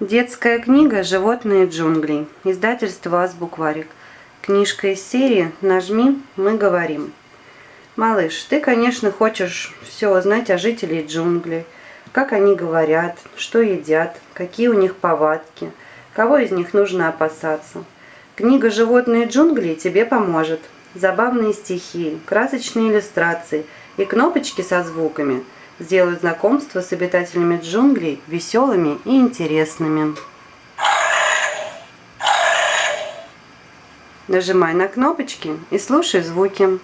Детская книга «Животные джунглей». Издательство «Азбукварик». Книжка из серии «Нажми, мы говорим». Малыш, ты, конечно, хочешь все узнать о жителях джунглей. Как они говорят, что едят, какие у них повадки, кого из них нужно опасаться. Книга «Животные джунглей» тебе поможет. Забавные стихи, красочные иллюстрации и кнопочки со звуками – сделают знакомство с обитателями джунглей веселыми и интересными. Нажимай на кнопочки и слушай звуки.